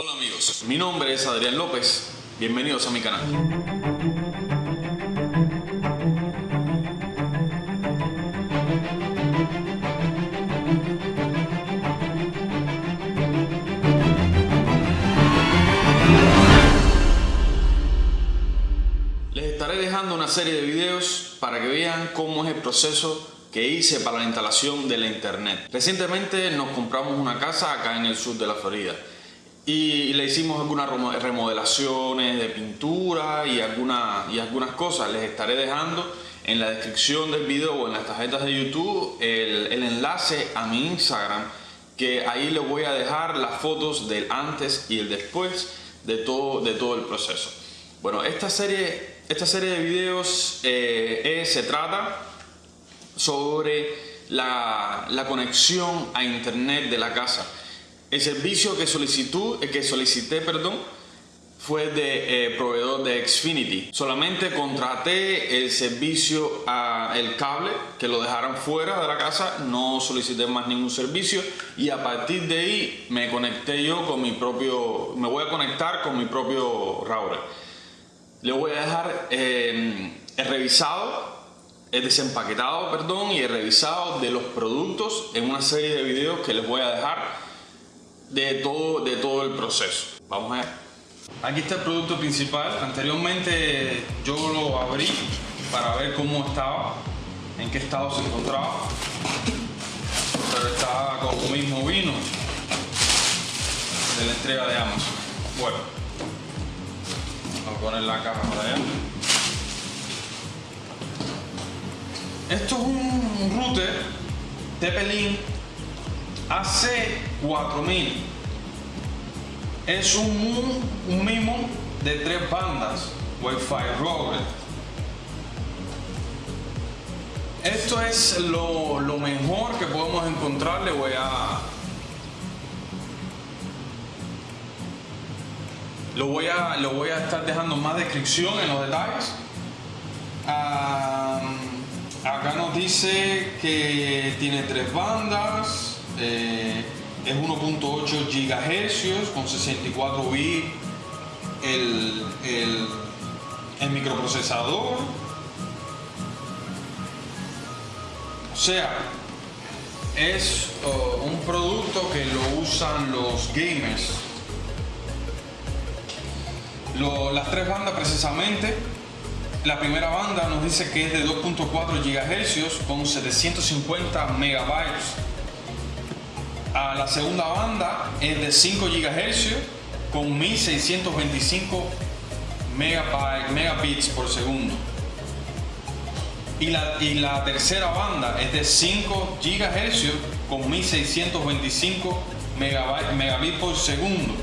Hola amigos, mi nombre es Adrián López, bienvenidos a mi canal. Les estaré dejando una serie de videos para que vean cómo es el proceso que hice para la instalación de la internet. Recientemente nos compramos una casa acá en el sur de la Florida y le hicimos algunas remodelaciones de pintura y, alguna, y algunas cosas. Les estaré dejando en la descripción del video o en las tarjetas de YouTube el, enlace a mi Instagram que ahí les voy a dejar las fotos del antes y el después de todo, de todo el proceso. Bueno, esta serie, esta serie de videos eh, se trata sobre la, la, conexión a internet de la casa. El servicio que, solicitó, que solicité perdón, fue de eh, proveedor de Xfinity. Solamente contraté el servicio a el cable, que lo dejaran fuera de la casa, no solicité más ningún servicio y a partir de ahí me conecté yo con mi propio, me voy a conectar con mi propio router. Le voy a dejar eh, el revisado he desempaquetado, perdón, y he revisado de los productos en una serie de videos que les voy a dejar de todo, de todo el proceso. Vamos a ver. Aquí está el producto principal. Anteriormente yo lo abrí para ver cómo estaba, en qué estado se encontraba. Pero estaba como mismo vino de la entrega de Amazon. Bueno, vamos a poner la caja para allá. Esto es un router Tepelin AC4000. Es un, mimo de tres bandas Wi-Fi. Esto es lo, mejor que podemos encontrar. Le voy a lo voy a lo voy a estar dejando más descripción en los detalles. Um, acá nos dice que tiene tres bandas, eh, es 1.8 GHz con 64 bits el, el, el, microprocesador. O sea, es uh, un producto que lo usan los gamers. Las tres bandas precisamente la primera banda nos dice que es de 2.4 GHz con 750 megabytes. La segunda banda es de 5 GHz con 1625 megabits por segundo. Y la, y la tercera banda es de 5 GHz con 1625 megabits por segundo.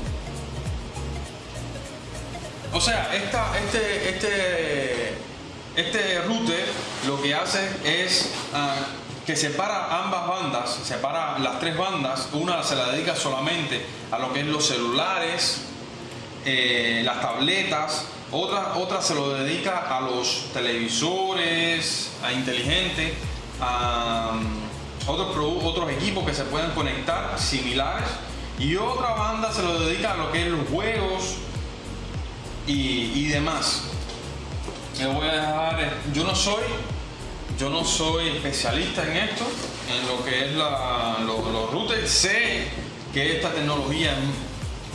O sea, esta, este, este, este router lo que hace es uh, que separa ambas bandas, separa las tres bandas, una se la dedica solamente a lo que es los celulares, eh, las tabletas, otra, otra se lo dedica a los televisores, a inteligentes, a um, otros, otros equipos que se pueden conectar similares y otra banda se lo dedica a lo que es los juegos, y, y demás. Me voy a dejar, yo no soy, yo no soy especialista en esto, en lo que es los, routers. Sé que esta tecnología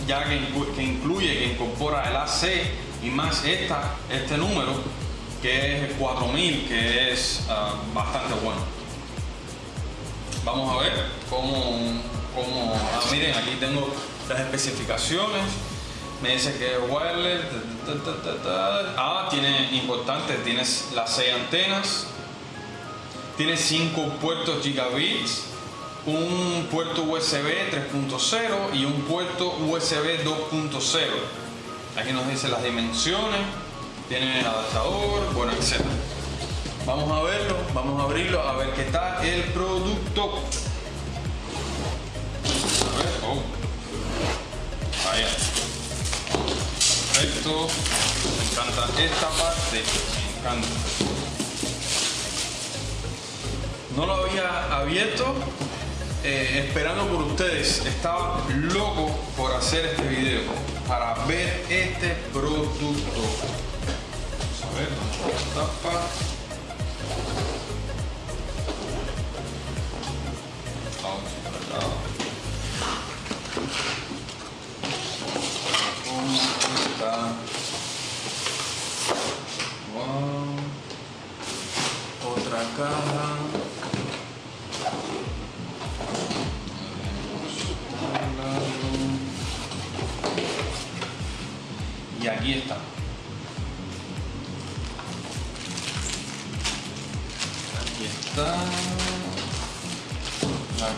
ya que, incluye, que incorpora el AC y más esta, este número, que es 4000, que es uh, bastante bueno. Vamos a ver cómo, cómo ah, miren, aquí tengo las especificaciones me dice que es wireless. Ah, tiene importante, tienes las 6 antenas, tiene 5 puertos gigabits, un puerto USB 3.0 y un puerto USB 2.0. Aquí nos dice las dimensiones, tiene el adaptador, bueno, etc. Vamos a verlo, vamos a abrirlo, a ver qué tal el producto. A ver, oh. Vaya perfecto me encanta esta parte me encanta no lo había abierto eh, esperando por ustedes. Estaba loco por hacer este video para ver este producto. Vamos a ver, tapa.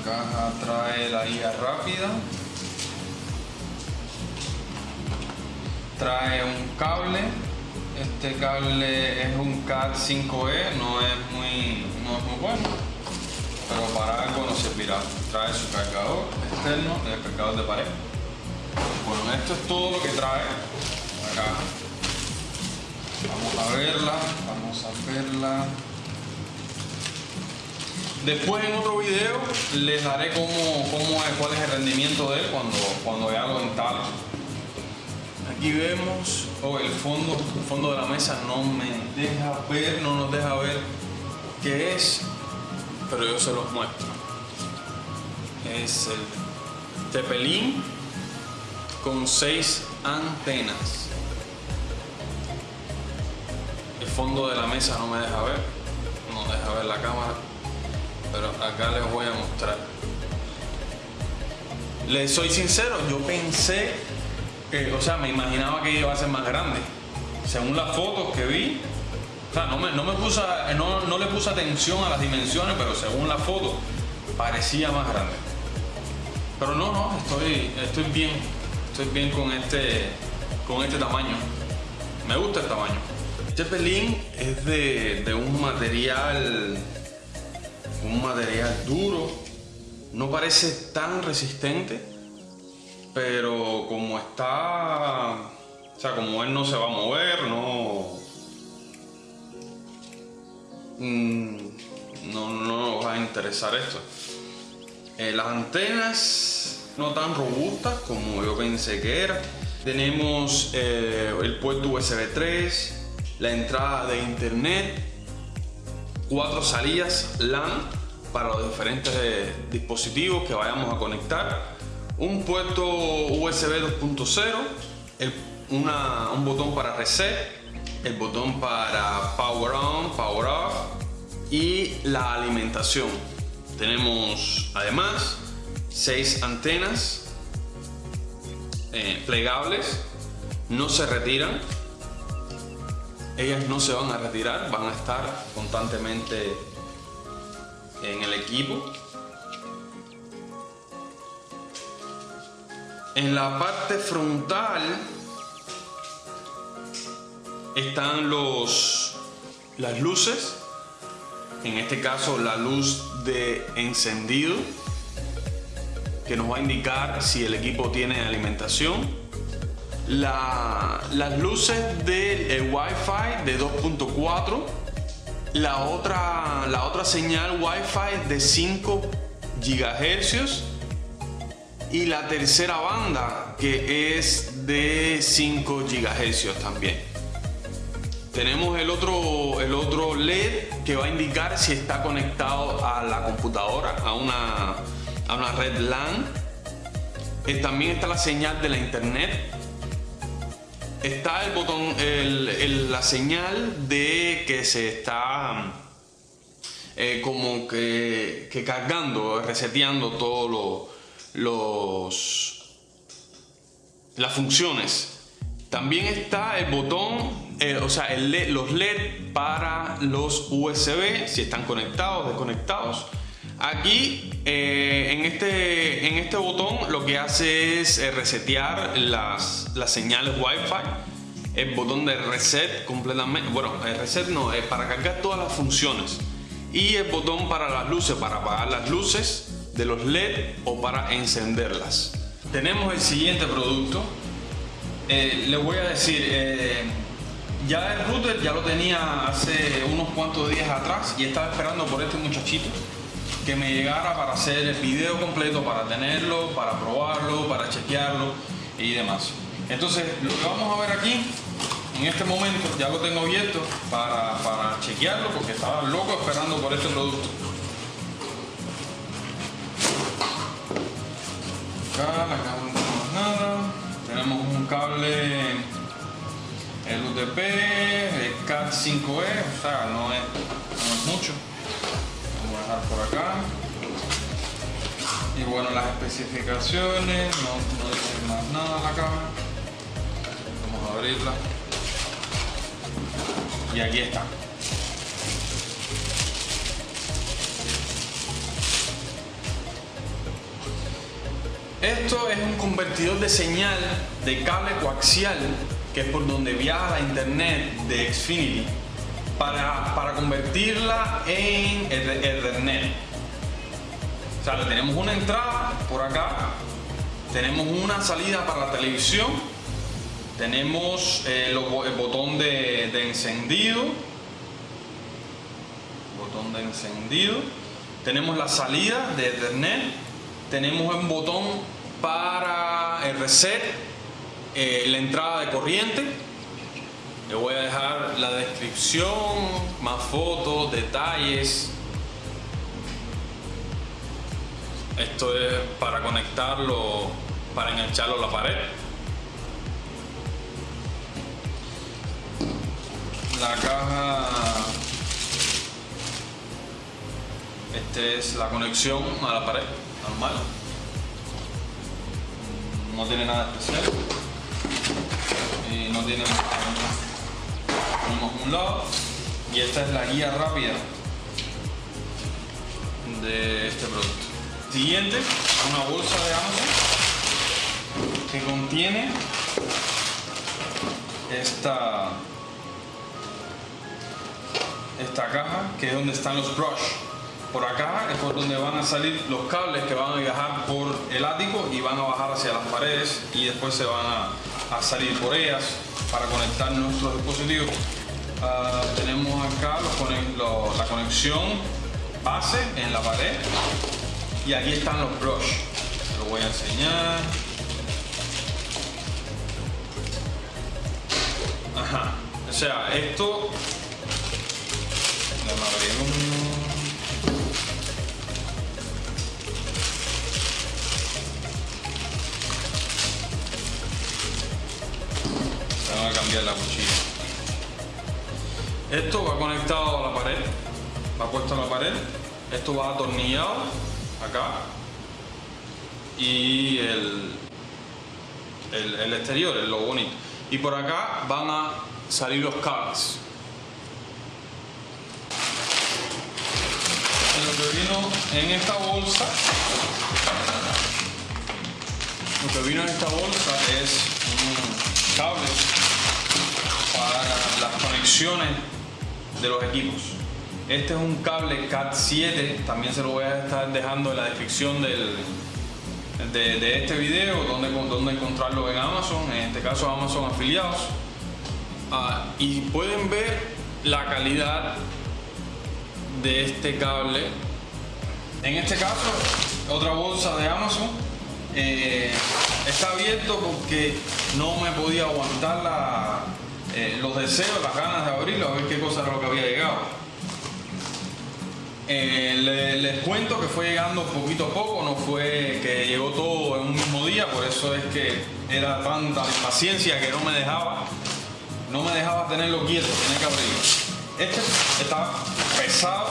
Caja trae la guía rápida. Trae un cable. Este cable es un CAT 5E, no es muy, no es muy bueno, pero para algo nos servirá. Trae su cargador externo, el cargador de pared. Bueno, esto es todo lo que trae acá. Vamos a verla, vamos a verla. Después en otro video les daré cómo, es, cuál es el rendimiento de él cuando, cuando ya lo instale. Aquí vemos, oh, el fondo, el fondo de la mesa no me deja ver, no nos deja ver qué es, pero yo se los muestro. Es el Tepelín con seis antenas. El fondo de la mesa no me deja ver, no deja ver la cámara, pero acá les voy a mostrar. Les soy sincero, yo pensé, que, o sea, me imaginaba que iba a ser más grande. Según las fotos que vi, o sea, no, me, no, me puse, no, no le puse atención a las dimensiones, pero según las fotos parecía más grande. Pero no, no, estoy, estoy bien, estoy bien con este, con este tamaño. Me gusta el tamaño. Este pelín es de, de un material, un material duro. No parece tan resistente, pero como está, o sea, como él no se va a mover, no, mm, no, no nos va a interesar esto. Eh, las antenas no tan robustas como yo pensé que era. Tenemos eh, el puerto USB 3, la entrada de internet, cuatro salidas LAN para los diferentes eh, dispositivos que vayamos a conectar, un puerto USB 2.0, un botón para reset, el botón para power on, power off y la alimentación. Tenemos además seis antenas eh, plegables, no se retiran, ellas no se van a retirar, van a estar constantemente en el equipo. En la parte frontal están los, las luces, en este caso la luz de encendido que nos va a indicar si el equipo tiene alimentación. Las luces del Wi-Fi de 2.4, la otra, la otra señal Wi-Fi de 5 GHz y la tercera banda que es de 5 GHz también. Tenemos el otro, el otro LED que va a indicar si está conectado a la computadora, a una, a una red LAN. Eh, también está la señal de la internet. Está el botón, la señal de que se está eh, como que, cargando, reseteando todos los, las funciones. También está el botón eh, o sea, los LED para los USB, si están conectados, desconectados. Aquí eh, en, este, en este botón lo que hace es eh, resetear las, las señales Wi-Fi. El botón de reset completamente, bueno, el reset no, es para cargar todas las funciones. Y el botón para las luces, para apagar las luces de los LED o para encenderlas. Tenemos el siguiente producto. les voy a decir, ya el router ya lo tenía hace unos cuantos días atrás y estaba esperando por este muchachito. Que me llegara para hacer el video completo, para tenerlo, para probarlo, para chequearlo y demás. Entonces, lo que vamos a ver aquí, en este momento, ya lo tengo abierto para, para chequearlo porque estaba loco esperando por este producto. Acá, acá no tenemos nada. Tenemos un cable el UTP, el CAT5E, o sea, no es, no es mucho. Por acá. Y bueno, las especificaciones, no, no dice más nada la cámara. Vamos a abrirla. Y aquí está. Esto es un convertidor de señal de cable coaxial, que es por donde viaja la internet de Xfinity, para, para convertirla en Ethernet. O sea, tenemos una entrada por acá, tenemos una salida para la televisión, tenemos eh, el botón de, encendido, botón de encendido, tenemos la salida de Ethernet, tenemos un botón para el reset, eh, la entrada de corriente. Le voy a dejar la descripción, más fotos, detalles. Esto es para conectarlo, para engancharlo a la pared. La caja, esta es la conexión a la pared normal no tiene nada especial y no tiene tenemos un lado y esta es la guía rápida de este producto. Siguiente una bolsa de Amazon que contiene esta esta caja que es donde están los brush. Por acá es por donde van a salir los cables que van a viajar por el ático y van a bajar hacia las paredes y después se van a, salir por ellas para conectar nuestros dispositivos. Ah, tenemos acá la conexión base en la pared y aquí están los brush. Lo voy a enseñar. Ajá. O sea, esto... la cuchilla. Esto va conectado a la pared, va puesto a la pared, esto va atornillado acá y el, el, exterior es lo bonito. Y por acá van a salir los cables. Lo que vino en esta bolsa, lo que vino en esta bolsa es un cable conexiones de los equipos. Este es un cable CAT7, también se lo voy a estar dejando en la descripción del, de, este video, donde, donde encontrarlo en Amazon, en este caso Amazon afiliados. Ah, y pueden ver la calidad de este cable. En este caso, otra bolsa de Amazon. Eh, está abierto porque no me podía aguantar la, eh, los deseos, las ganas de abrirlo, a ver qué cosa era lo que había llegado. Eh, les, cuento que fue llegando poquito a poco, no fue que llegó todo en un mismo día, por eso es que era tanta impaciencia que no me dejaba, no me dejaba tenerlo quieto, tenía que abrirlo. Este está pesado.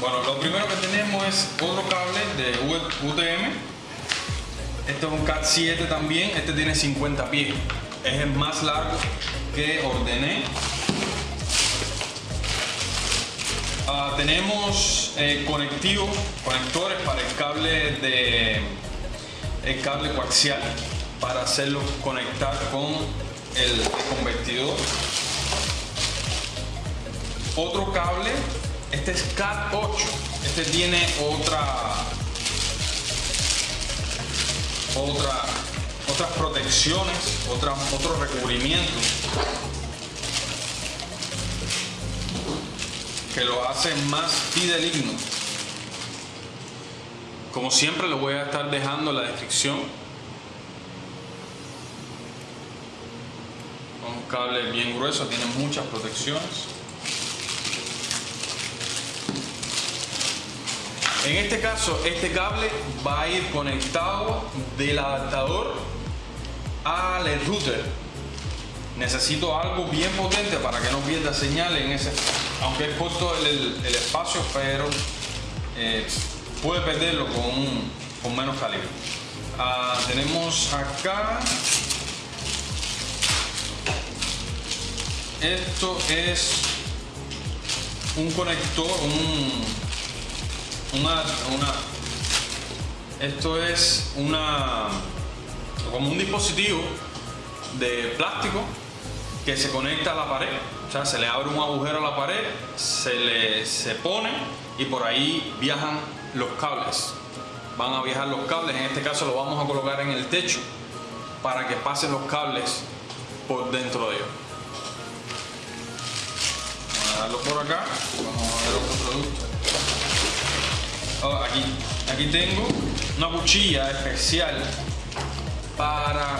Bueno, lo primero que tenemos es otro cable de UTM. Este es un CAT 7 también, este tiene 50 pies es el más largo que ordené. Ah, tenemos eh, conectivos, conectores para el cable de el cable coaxial para hacerlo conectar con el convertidor. Otro cable, este es CAT 8, este tiene otra otra otras protecciones, otras, otros recubrimientos. que lo hace más fideligno. Como siempre lo voy a estar dejando en la descripción. Un cable bien grueso, tiene muchas protecciones. En este caso, este cable va a ir conectado del adaptador al router. Necesito algo bien potente para que no pierda señal en ese, aunque es corto el, espacio, pero eh, puede perderlo con, menos calibre. Ah, tenemos acá esto es un conector, un, una, esto es una como un dispositivo de plástico que se conecta a la pared. O sea se le abre un agujero a la pared se le se pone y por ahí viajan los cables. Van a viajar los cables. En este caso lo vamos a colocar en el techo para que pasen los cables por dentro de ellos. Vamos a darlo por acá. Vamos a ver otro producto. Oh, aquí, aquí tengo una cuchilla especial para,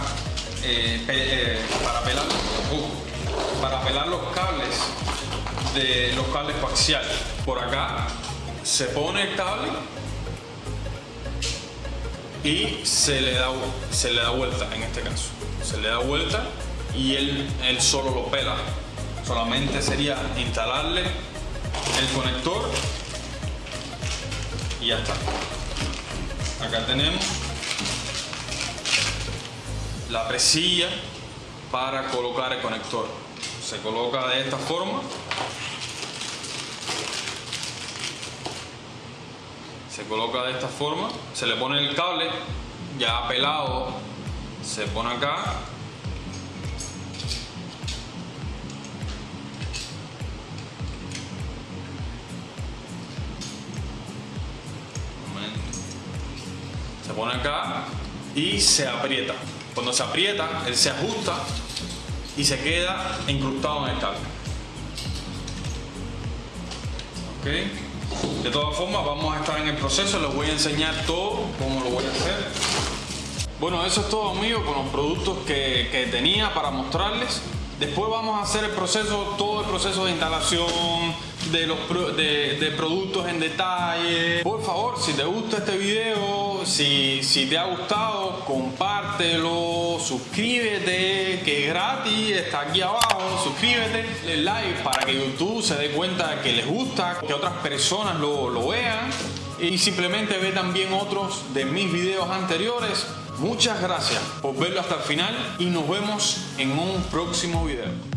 eh, eh, para, pelar, uh, para pelar los cables de los cables coaxiales. Por acá se pone el cable y se le da, se le da vuelta en este caso. Se le da vuelta y él, él solo lo pela. Solamente sería instalarle el conector y ya está. Acá tenemos la presilla para colocar el conector. Se coloca de esta forma. Se coloca de esta forma. Se le pone el cable ya pelado. Se pone acá se pone acá y se aprieta. Cuando se aprieta, él se ajusta y se queda incrustado en el cable. De todas formas, vamos a estar en el proceso, les voy a enseñar todo cómo lo voy a hacer. Bueno, eso es todo amigo con los productos que, que tenía para mostrarles. Después vamos a hacer el proceso, todo el proceso de instalación, de los de, productos en detalle. Por favor, si te gusta este video, si, si te ha gustado, compártelo, suscríbete, que es gratis, está aquí abajo, suscríbete, le like para que YouTube se dé cuenta que les gusta, que otras personas lo, lo vean y simplemente ve también otros de mis videos anteriores Muchas gracias por verlo hasta el final y nos vemos en un próximo video.